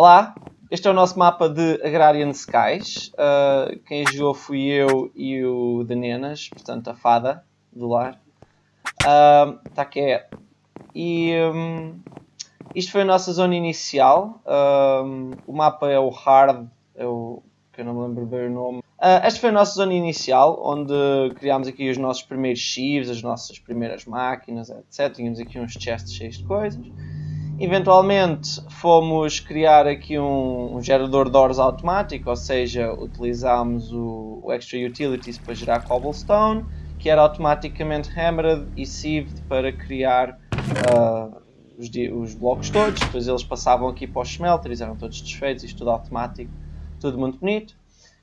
Olá, este é o nosso mapa de Agrarian Skies. Uh, quem jogou fui eu e o de Nenas, portanto a fada do lar. Uh, que é. E um, isto foi a nossa zona inicial. Um, o mapa é o Hard, é o, que eu não me lembro bem o nome. Uh, esta foi a nossa zona inicial, onde criámos aqui os nossos primeiros chives, as nossas primeiras máquinas, etc. Tínhamos aqui uns chests cheios de coisas. Eventualmente fomos criar aqui um, um gerador de ores automático, ou seja, utilizámos o, o, Extra Utilities para gerar cobblestone, que era automaticamente hammered e sieved para criar uh, os, os, blocos todos, depois eles passavam aqui para os smelters, eram todos desfeitos, isto tudo automático, tudo muito bonito.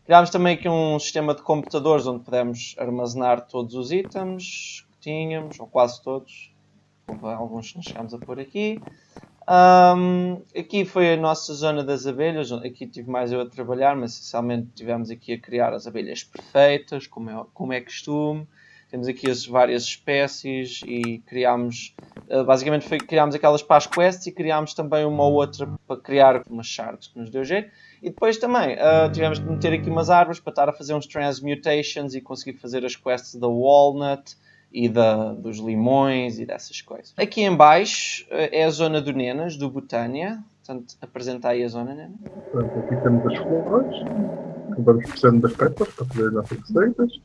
Criámos também aqui um sistema de computadores onde podemos armazenar todos os itens que tínhamos, ou quase todos, alguns nós chegámos a pôr aqui. Um, aqui foi a nossa zona das abelhas, aqui tive mais eu a trabalhar, mas essencialmente tivemos aqui a criar as abelhas perfeitas, como é, como é costume. Temos aqui as várias espécies e criámos, uh, basicamente foi, criámos aquelas para as quests e criámos também uma ou outra para criar umas shards que nos deu jeito. E depois também uh, tivemos de meter aqui umas árvores para estar a fazer uns transmutations e conseguir fazer as quests da Walnut e da, dos limões e dessas coisas. Aqui em baixo eh, é a zona do Nenas, do Botânia. Portanto, apresenta aí a zona, Nena. Portanto, aqui temos as flores, que vamos precisando das pétalas para fazer as nossas receitas.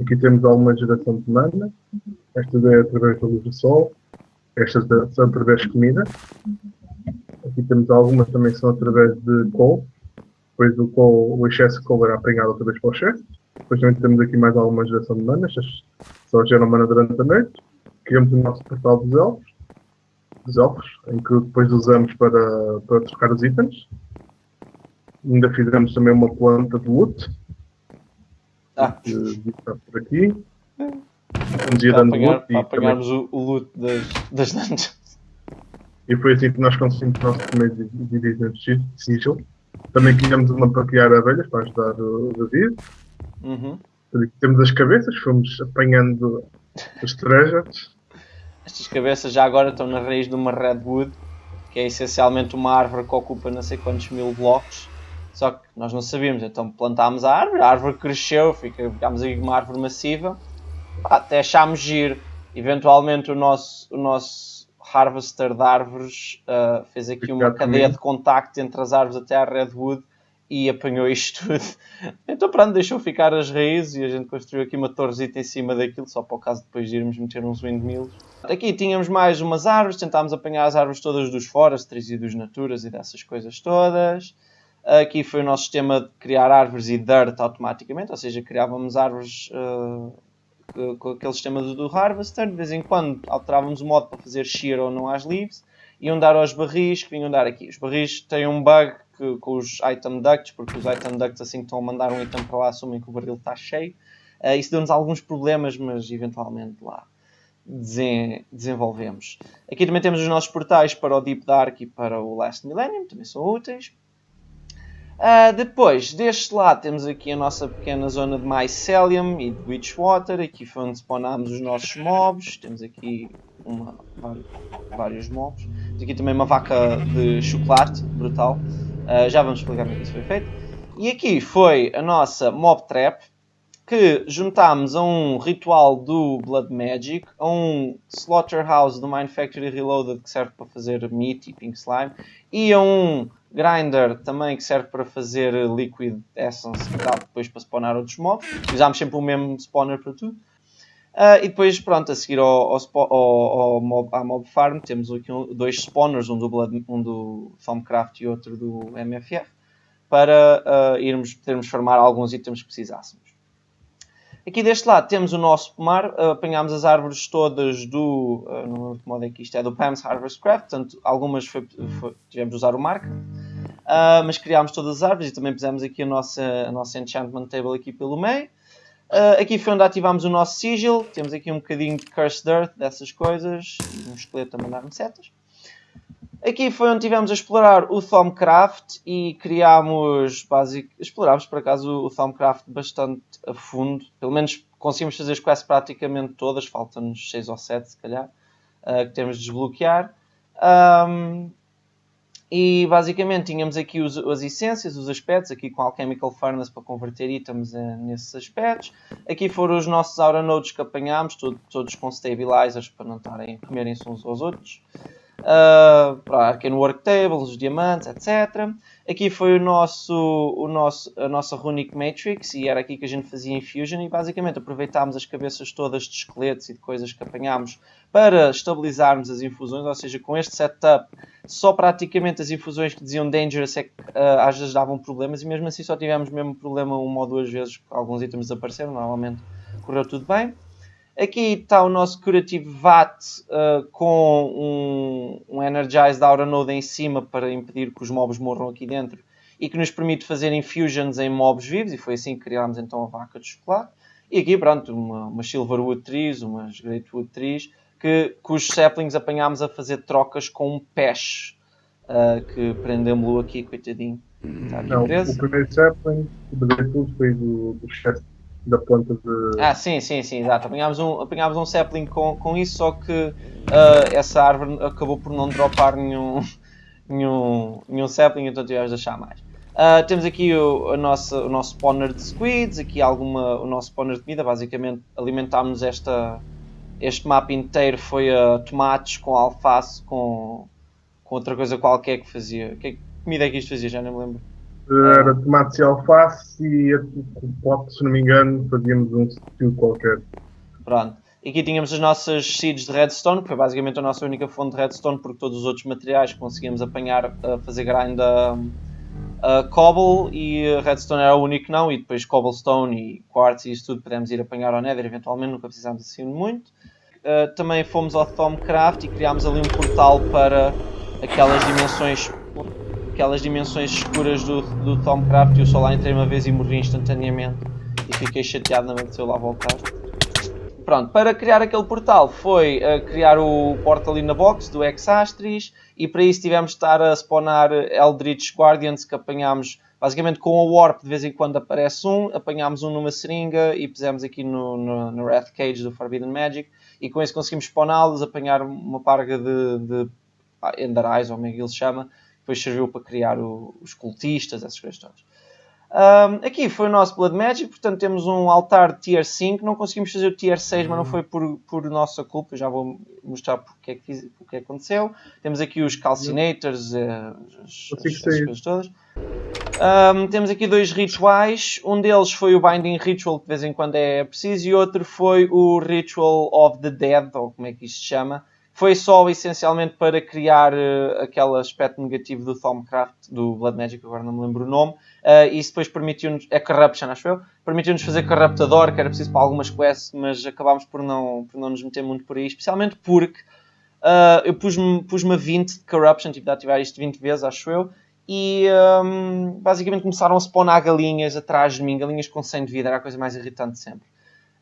Aqui temos alguma geração de mana. Esta é através da luz do sol. Estas são através de comida. Aqui temos algumas também que são através de coal. Depois o, coal, o excesso de coal era apanhado outra vez para o excesso. Depois também temos aqui mais alguma geração de mana. Estas só geram mana durante a noite. Criamos o nosso portal dos elfos, dos elfos, em que depois usamos para, para trocar os itens. Ainda fizemos também uma planta de loot. Ah. Que está por aqui. Vamos ir dando apanhar, loot. Para apanharmos também... o, loot das, das dungeons. E foi assim que nós conseguimos o nosso primeiro Division Sigil. Também criamos uma para criar abelhas para ajudar o David. Uhum. Temos as cabeças, fomos apanhando os treasures. Estas cabeças já agora estão na raiz de uma redwood, que é essencialmente uma árvore que ocupa não sei quantos mil blocos. Só que nós não sabíamos, então plantámos a árvore, a árvore cresceu, ficámos aí uma árvore massiva, até achámos giro. Eventualmente o nosso, o nosso harvester de árvores uh, fez aqui uma cadeia de contacto entre as árvores até a redwood e apanhou isto tudo. Então pronto, deixou ficar as raízes e a gente construiu aqui uma torresita em cima daquilo, só para o caso de depois de irmos meter uns windmills. Aqui tínhamos mais umas árvores, tentámos apanhar as árvores todas dos forestries e dos naturas e dessas coisas todas. Aqui foi o nosso sistema de criar árvores e dirt automaticamente, ou seja, criávamos árvores uh, com aquele sistema do, Harvester. De vez em quando alterávamos o modo para fazer shear ou não às leaves. Iam dar aos barris que vinham dar aqui. Os barris têm um bug que, com os item ducts, porque os item ducts assim que estão a mandar um item para lá assumem que o barril está cheio. Uh, isso deu-nos alguns problemas, mas eventualmente lá desen desenvolvemos. Aqui também temos os nossos portais para o Deep Dark e para o Last Millennium, também são úteis. Uh, depois, deste lado, temos aqui a nossa pequena zona de Mycelium e de Witchwater. Aqui foi onde spawnámos os nossos mobs. Temos aqui uma, vários, vários mobs. Temos aqui também uma vaca de chocolate, brutal. Uh, já vamos explicar como é isso foi feito. E aqui foi a nossa Mob Trap, que juntámos a um ritual do Blood Magic, a um Slaughterhouse do Mind Factory Reloaded, que serve para fazer meat e pink slime, e a um Grinder também que serve para fazer Liquid Essence, que dá depois para spawnar outros mobs. Usámos sempre o mesmo spawner para tudo. Uh, e depois, pronto, a seguir ao, ao, ao, mob, à Mob Farm, temos aqui um, dois spawners, um do, Blood, um do Thumbcraft e outro do MFF, para uh, irmos, podermos farmar alguns itens que precisássemos. Aqui deste lado temos o nosso pomar, uh, apanhámos as árvores todas do, uh, não lembro que modo é que isto é, do Pam's Harvest Craft, portanto algumas foi, foi, tivemos de usar o mark, uh, mas criámos todas as árvores e também pusemos aqui a nossa, a nossa Enchantment Table aqui pelo meio. Uh, aqui foi onde ativámos o nosso sigil. Temos aqui um bocadinho de Cursed Earth, dessas coisas. Um esqueleto a mandar-me setas. Aqui foi onde tivemos a explorar o Thumbcraft e criámos, basic, explorámos por acaso o Thumbcraft bastante a fundo. Pelo menos conseguimos fazer as quests praticamente todas, faltam-nos 6 ou 7 se calhar, uh, que temos de desbloquear. Um, E basicamente tínhamos aqui os, as essências, os aspectos, aqui com Alchemical Furnace para converter itens uh, nesses aspectos. Aqui foram os nossos Aura Nodes que apanhámos, todo, todos com stabilizers para não estarem comerem-se uns aos outros. Uh, para Arcane Work Tables, os diamantes, etc. Aqui foi o nosso, o nosso, a nossa Runic Matrix e era aqui que a gente fazia Infusion e basicamente aproveitámos as cabeças todas de esqueletos e de coisas que apanhámos para estabilizarmos as infusões, ou seja, com este setup só praticamente as infusões que diziam Dangerous é que uh, às vezes davam problemas e mesmo assim só tivemos mesmo problema uma ou duas vezes, alguns itens desapareceram, normalmente correu tudo bem. Aqui está o nosso Curative VAT uh, com um, um Energized Aura Node em cima para impedir que os mobs morram aqui dentro e que nos permite fazer infusions em mobs vivos e foi assim que criámos então a vaca de chocolate. E aqui, pronto, uma, uma Silverwood Trees, umas Greatwood Trees, que, cujos saplings apanhámos a fazer trocas com um peixe uh, que prendemos-lo aqui, coitadinho. Está aqui Não, preso. O primeiro sapling, o Greatwood foi do, do chefe da planta de. Ah, sim, sim, sim, exato. Apanhámos um, apanhámos um sapling com, com isso, só que uh, essa árvore acabou por não dropar nenhum, nenhum, nenhum sapling, então tivemos de achar mais. Uh, temos aqui o, a nossa, o nosso spawner de squids, aqui alguma, o nosso spawner de comida, basicamente alimentámos esta, este mapa inteiro foi a tomates com alface, com, com outra coisa qualquer que fazia. Que comida é que isto fazia? Já nem me lembro. Era tomate e alface e pote, se não me engano, fazíamos um stew qualquer. Pronto. E aqui tínhamos as nossas seeds de redstone, que foi basicamente a nossa única fonte de redstone, porque todos os outros materiais conseguíamos apanhar a fazer grind a, a cobble e redstone era o único não, e depois cobblestone e quartz e isso tudo podemos ir apanhar ao nether eventualmente, nunca precisámos assim muito. Uh, também fomos ao Tomcraft e criámos ali um portal para aquelas dimensões aquelas dimensões escuras do, do Tomcraft e eu só lá entrei uma vez e morri instantaneamente e fiquei chateado na vez de eu lá voltar. Pronto, para criar aquele portal foi uh, criar o portal in the box do Exastris e para isso tivemos de estar a spawnar Eldritch Guardians que apanhámos basicamente com a Warp de vez em quando aparece um, apanhámos um numa seringa e pusemos aqui no, no, no Wrath Cage do Forbidden Magic e com isso conseguimos spawná-los, apanhar uma parga de, de Ender Eyes ou como é que ele se chama depois serviu para criar o, os cultistas, essas coisas todas. Um, aqui foi o nosso Blood Magic, portanto temos um altar de Tier 5, não conseguimos fazer o Tier 6, mas não foi por, por nossa culpa, já vou mostrar porque é que, fiz, porque é que aconteceu. Temos aqui os Calcinators, uh, as, as, as coisas todas. Um, temos aqui dois rituais, um deles foi o Binding Ritual, que de vez em quando é preciso, e outro foi o Ritual of the Dead, ou como é que isto se chama, foi só essencialmente para criar uh, aquele aspecto negativo do Thaumcraft, do Blood Magic, agora não me lembro o nome, uh, e isso depois permitiu-nos, é Corruption acho eu, permitiu-nos fazer Corruptador, que era preciso para algumas quests, mas acabámos por não, por não nos meter muito por aí, especialmente porque uh, eu pus-me pus a 20 de Corruption, tive de ativar isto 20 vezes, acho eu, e um, basicamente começaram a spawnar galinhas atrás de mim, galinhas com 100 de vida, era a coisa mais irritante sempre.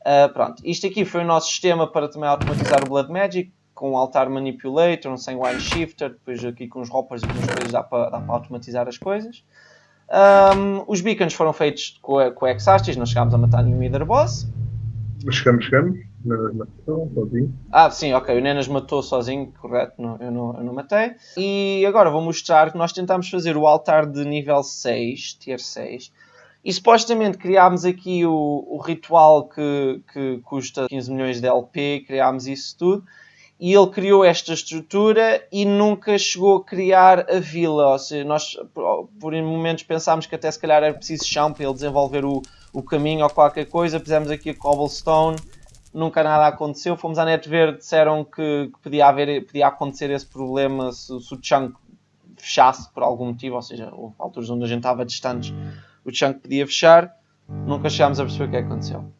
Uh, pronto, isto aqui foi o nosso sistema para também automatizar o Blood Magic com um altar manipulator, um sanguine shifter, depois aqui com os hoppers e com as coisas dá para, dá para automatizar as coisas. Um, os beacons foram feitos com, com Exastis, não chegámos a matar nenhum Either Boss. Chegamos, chegamos. Nenas matou sozinho. Ah, sim, ok. O Nenas matou sozinho, correto, não, eu, não, eu não matei. E agora vou mostrar que nós tentámos fazer o altar de nível 6, tier 6. E supostamente criámos aqui o, o ritual que, que custa 15 milhões de LP, criámos isso tudo e ele criou esta estrutura e nunca chegou a criar a vila. Ou seja, nós por momentos pensámos que até se calhar era preciso chão para ele desenvolver o, o caminho ou qualquer coisa. Fizemos aqui a cobblestone, nunca nada aconteceu. Fomos à net verde, disseram que, que podia, haver, podia acontecer esse problema se, se o chunk fechasse por algum motivo, ou seja, houve alturas onde a gente estava distantes, o chunk podia fechar. Nunca chegámos a perceber o que aconteceu.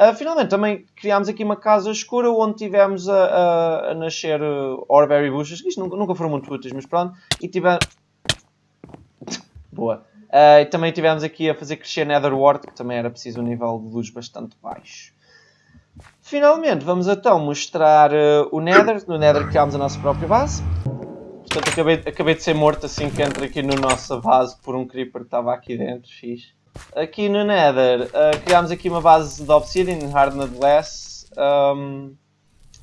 Uh, finalmente também criámos aqui uma casa escura onde tivemos a, a, a nascer uh, Orberry Bushes, que isto nunca, nunca, foram muito úteis, mas pronto, e tivemos... Boa. Uh, e também tivemos aqui a fazer crescer Netherward, que também era preciso um nível de luz bastante baixo. Finalmente, vamos então mostrar uh, o Nether. No Nether criámos a nossa própria base. Portanto, acabei, acabei de ser morto assim que entro aqui no nossa base por um Creeper que estava aqui dentro, fixe. Aqui no Nether, uh, criámos aqui uma base de Obsidian, Hardened Glass. Um,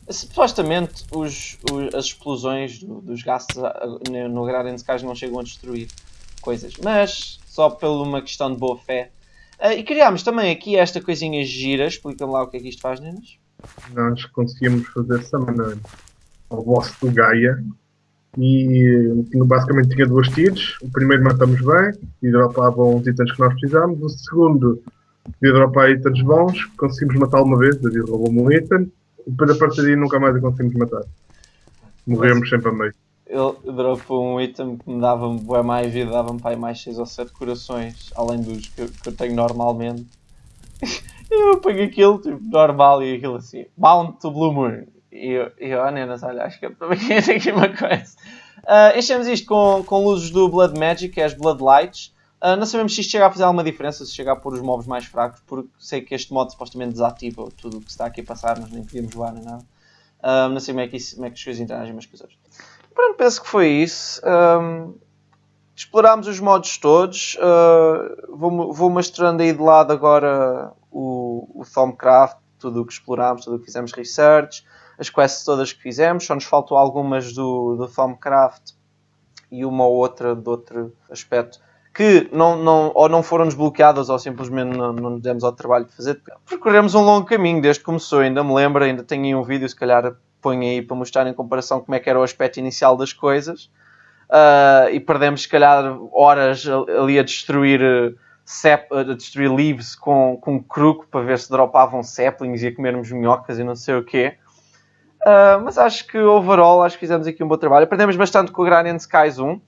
Supostamente os, os- as explosões do- dos gases ah, no- no Agrarian Skies não chegam a destruir coisas, mas só por uma questão de boa fé. Ah, e criámos também aqui esta coisinha gira, explica-me lá o que é que isto faz, Nenas. Nós conseguimos fazer summon ao boss do Gaia e basicamente tinha duas tiros. O primeiro matamos bem e dropavam os itens que nós precisámos. O segundo ia dropar itens bons, conseguimos matá-lo uma vez, David roubou-me um item. E depois a partir daí nunca mais o conseguimos matar. Morremos sempre a meio. Ele dropou um item que me dava bué mais vida, dava-me para mais 6 ou 7 corações, além dos que, que eu tenho normalmente. Eu ponho aquilo, tipo, normal, e aquilo assim, Bound to Blue Moon. E eu, nenas, olha, acho que eu também aqui uma coisa. Ah, enchemos isto com, com luzes do Blood Magic, é as Blood Lights. Ah, não sabemos se isto chega a fazer alguma diferença, se chega a pôr os mobs mais fracos, porque sei que este modo supostamente desativa tudo o que está aqui a passar, nós nem podíamos voar nem nada. Ah, não sei como é, que isso, como é que as coisas interagem umas com as outras. Pronto, penso que foi isso. Ahm, explorámos os modos todos. Ah, vou, vou mostrando aí de lado agora o, o tudo o que explorámos, tudo o que fizemos research, as quests todas que fizemos. Só nos faltou algumas do, do Thomcraft e uma ou outra de outro aspecto que não, não, ou não foram desbloqueadas ou simplesmente não, não nos demos ao trabalho de fazer. Percorremos um longo caminho desde que começou, ainda me lembro, ainda tenho aí um vídeo, se calhar ponho aí para mostrar em comparação como é que era o aspecto inicial das coisas. Ah, e perdemos, se calhar, horas ali a destruir, eh, sap, a destruir leaves com, com um cruco para ver se dropavam saplings e a comermos minhocas e não sei o quê. Ah, mas acho que, overall, acho que fizemos aqui um bom trabalho. Aprendemos bastante com o Granian Skies 1.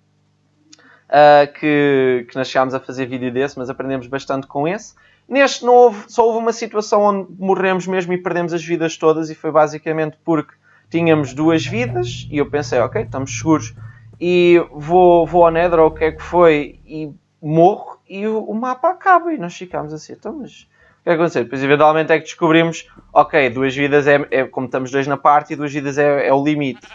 Uh, que, que nós chegámos a fazer vídeo desse, mas aprendemos bastante com esse. Neste não houve, só houve uma situação onde morremos mesmo e perdemos as vidas todas e foi basicamente porque tínhamos duas vidas e eu pensei, ok, estamos seguros e vou, vou ao Nether ou o que é que foi e morro e o, o mapa acaba e nós ficámos assim, então mas que que aconteceu? Depois eventualmente é que descobrimos, ok, duas vidas é, é como estamos dois na parte e duas vidas é, é o limite.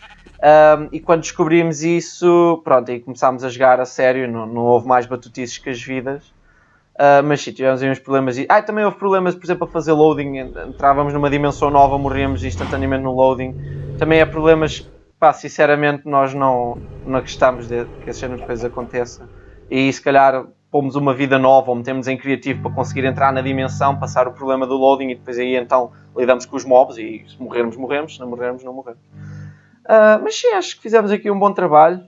Um, e quando descobrimos isso, pronto, aí começámos a jogar a sério, não, não houve mais batutices que as vidas. Uh, mas sim, tivemos aí uns problemas. E, ah, também houve problemas, por exemplo, a fazer loading. Entrávamos numa dimensão nova, morríamos instantaneamente no loading. Também é problemas, pá, sinceramente, nós não, não gostamos de que essas cenas de coisas aconteçam. E se calhar pomos uma vida nova ou metemos em criativo para conseguir entrar na dimensão, passar o problema do loading e depois aí então lidamos com os mobs e se morrermos, morremos, se não morrermos, não morremos. Uh, mas sim, acho que fizemos aqui um bom trabalho.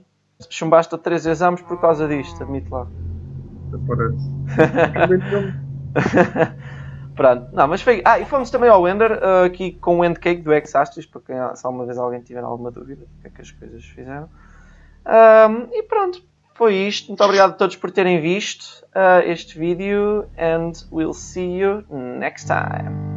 Chumbaste a três exames por causa disto, admito lá. Parece. Pronto, não, mas foi. Ah, e fomos também ao Ender, uh, aqui com o Endcake do Exastis, para quem, se alguma vez alguém tiver alguma dúvida do que é que as coisas fizeram. Um, e pronto, foi isto. Muito obrigado a todos por terem visto uh, este vídeo, and we'll see you next time.